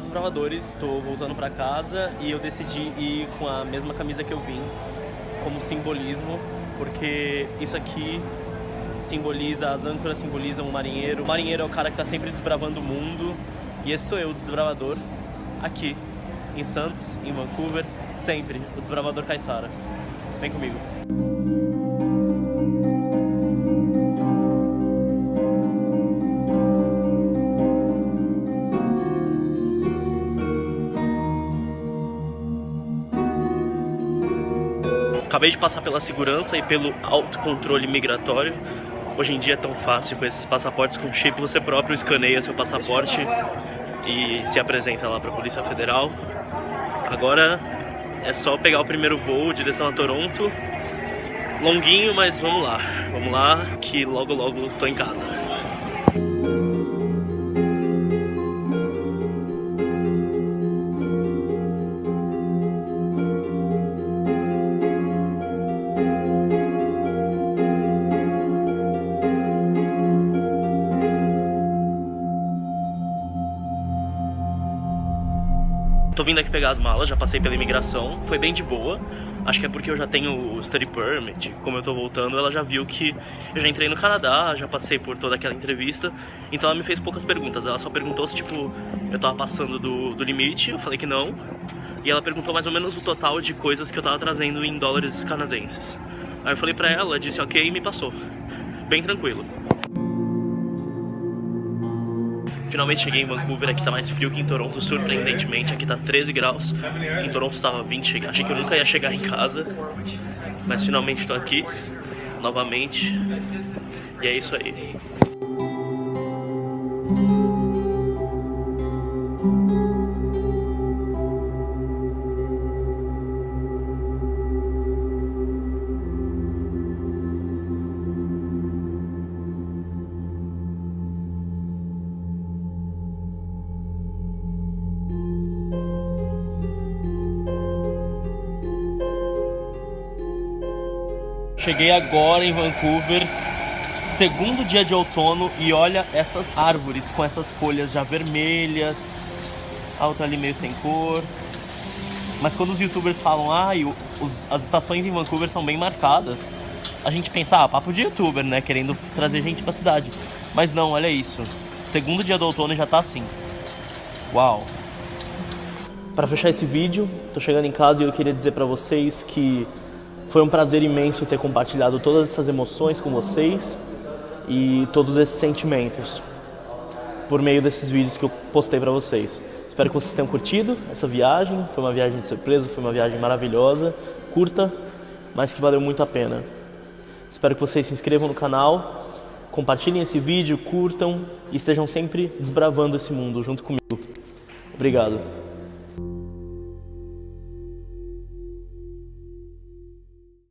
Desbravadores, estou voltando para casa e eu decidi ir com a mesma camisa que eu vim, como simbolismo, porque isso aqui simboliza, as âncoras simbolizam o marinheiro. O marinheiro é o cara que está sempre desbravando o mundo e esse sou eu, o desbravador, aqui em Santos, em Vancouver, sempre, o desbravador Caissara. Vem comigo. Acabei de passar pela segurança e pelo autocontrole migratório. Hoje em dia é tão fácil com esses passaportes com chip, você próprio escaneia seu passaporte e se apresenta lá para a Polícia Federal. Agora é só pegar o primeiro voo, direção a Toronto. Longuinho, mas vamos lá. Vamos lá que logo logo tô em casa. Tô vindo aqui pegar as malas, já passei pela imigração, foi bem de boa. Acho que é porque eu já tenho o study permit, como eu tô voltando, ela já viu que eu já entrei no Canadá, já passei por toda aquela entrevista, então ela me fez poucas perguntas. Ela só perguntou se, tipo, eu tava passando do, do limite, eu falei que não. E ela perguntou mais ou menos o total de coisas que eu tava trazendo em dólares canadenses. Aí eu falei pra ela, disse ok e me passou. Bem tranquilo. Finalmente cheguei em Vancouver, aqui tá mais frio que em Toronto, surpreendentemente. Aqui tá 13 graus, em Toronto tava 20. Achei que eu nunca ia chegar em casa, mas finalmente tô aqui, novamente. E é isso aí. Cheguei agora em Vancouver, segundo dia de outono, e olha essas árvores com essas folhas já vermelhas, a outra ali meio sem cor. Mas quando os youtubers falam, ah, os, as estações em Vancouver são bem marcadas, a gente pensa, ah, papo de youtuber, né, querendo trazer gente pra cidade. Mas não, olha isso, segundo dia do outono já tá assim. Uau! Para fechar esse vídeo, tô chegando em casa e eu queria dizer pra vocês que foi um prazer imenso ter compartilhado todas essas emoções com vocês e todos esses sentimentos por meio desses vídeos que eu postei para vocês. Espero que vocês tenham curtido essa viagem, foi uma viagem de surpresa, foi uma viagem maravilhosa, curta, mas que valeu muito a pena. Espero que vocês se inscrevam no canal, compartilhem esse vídeo, curtam e estejam sempre desbravando esse mundo junto comigo. Obrigado.